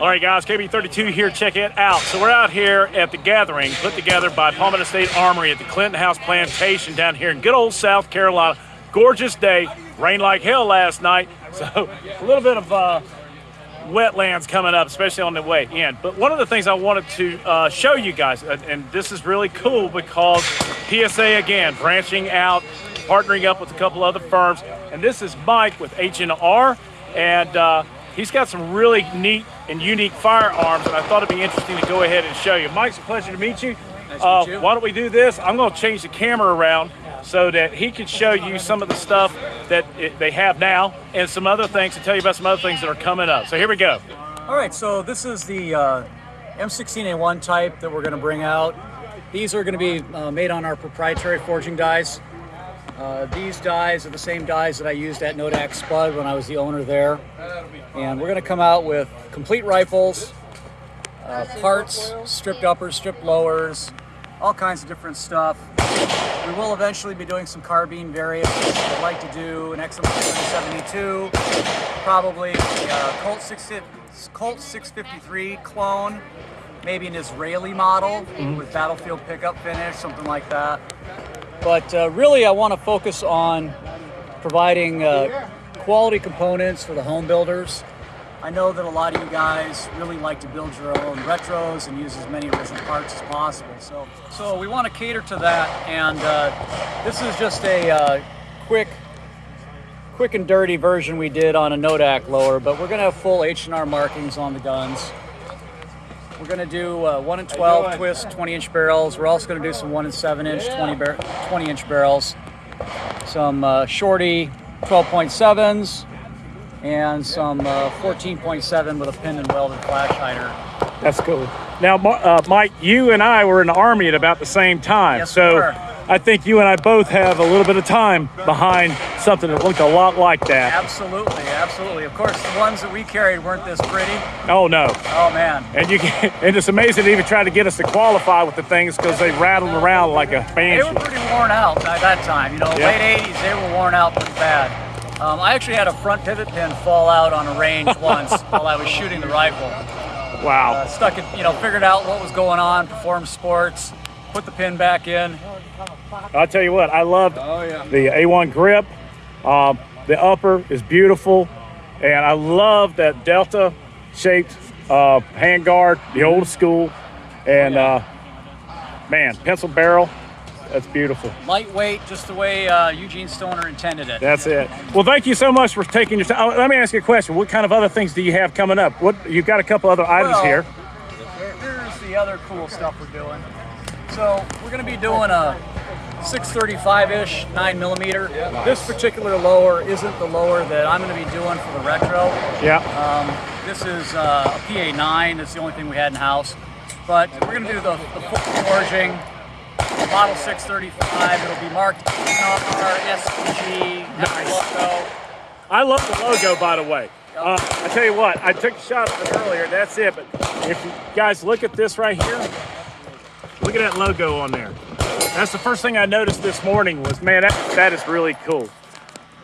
All right, guys, KB32 here. Check it out. So we're out here at the gathering put together by Palmetto State Armory at the Clinton House Plantation down here in good old South Carolina. Gorgeous day. Rained like hell last night. So a little bit of uh, wetlands coming up, especially on the way in. But one of the things I wanted to uh, show you guys, and this is really cool because PSA again branching out, partnering up with a couple other firms, and this is Mike with H&R, and uh, he's got some really neat and unique firearms, and I thought it'd be interesting to go ahead and show you. Mike, it's a pleasure to meet you. Nice to meet you. Why don't we do this? I'm going to change the camera around so that he can show you some of the stuff that it, they have now and some other things to tell you about some other things that are coming up. So here we go. All right, so this is the uh, M16A1 type that we're going to bring out. These are going to be uh, made on our proprietary forging dies. Uh, these dies are the same dies that I used at Nodak Spud when I was the owner there. And we're going to come out with complete rifles, uh, parts, stripped uppers, stripped lowers, all kinds of different stuff. We will eventually be doing some carbine variants. I'd like to do an XM72, probably a uh, Colt, 6, Colt 653 clone, maybe an Israeli model with battlefield pickup finish, something like that. But uh, really, I want to focus on providing uh, quality components for the home builders. I know that a lot of you guys really like to build your own retros and use as many original parts as possible. So, so we want to cater to that, and uh, this is just a uh, quick, quick and dirty version we did on a Nodak lower. But we're going to have full H&R markings on the guns. We're going to do uh, 1 and 12 twist 20 inch barrels. We're also going to do some 1 and 7 inch 20, bar 20 inch barrels. Some uh, shorty 12.7s and some uh, 14.7 with a pin and welded flash hider. That's cool. Now, uh, Mike, you and I were in the Army at about the same time. Yes, so we. I think you and I both have a little bit of time behind something that looked a lot like that. Absolutely, absolutely. Of course, the ones that we carried weren't this pretty. Oh, no. Oh, man. And you can, and it's amazing to even try to get us to qualify with the things because they rattled around like a banshee. They were pretty worn out by that time. You know, Yeah. late 80s, they were worn out pretty bad. Um, I actually had a front pivot pin fall out on a range once while I was shooting the rifle. Wow. Uh, stuck it, you know, figured out what was going on, performed sports, put the pin back in. I'll tell you what, I loved Oh, yeah. the A1 grip. Um, the upper is beautiful. And I love that Delta shaped uh, handguard, the old school. And uh, man, pencil barrel, that's beautiful. Lightweight, just the way uh, Eugene Stoner intended it. That's it. Well, thank you so much for taking your time. Oh, let me ask you a question. What kind of other things do you have coming up? What You've got a couple other items Well, here. Here's the other cool stuff we're doing. So we're going to be doing a 635-ish 9 millimeter. This particular lower isn't the lower that I'm going to be doing for the retro. Yeah. Um, this is uh, a PA9. That's the only thing we had in house. But we're going to do the, the full forging, model 635. It'll be marked our SPG, Nice. logo. I love the logo, by the way. Uh, I tell you what, I took a shot of it earlier. That's it. But if you guys look at this right here, look at that logo on there. That's the first thing I noticed this morning was, man, that, that is really cool.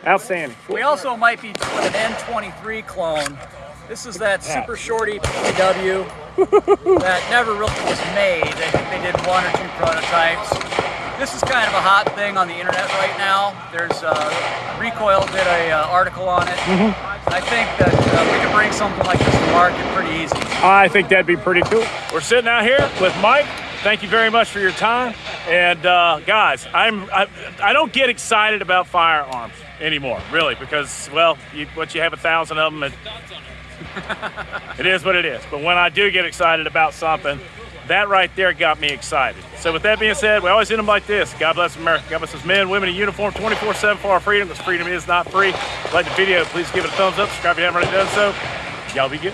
Outstanding. We also might be doing an N23 clone. This is that super shorty PW that never really was made. I think they did one or two prototypes. This is kind of a hot thing on the internet right now. There's uh, Recoil did a uh, article on it. I think that uh, we could bring something like this to market pretty easy. I think that'd be pretty cool. We're sitting out here with Mike. Thank you very much for your time. And uh, guys, I'm I, I don't get excited about firearms anymore, really, because well, you, once you have a thousand of them, it, it is what it is. But when I do get excited about something, that right there got me excited. So with that being said, we always end them like this. God bless America. God bless us men, women in uniform, 24-7 for our freedom. This freedom is not free. Like the video, please give it a thumbs up. Subscribe if you haven't already done so. Y'all be good.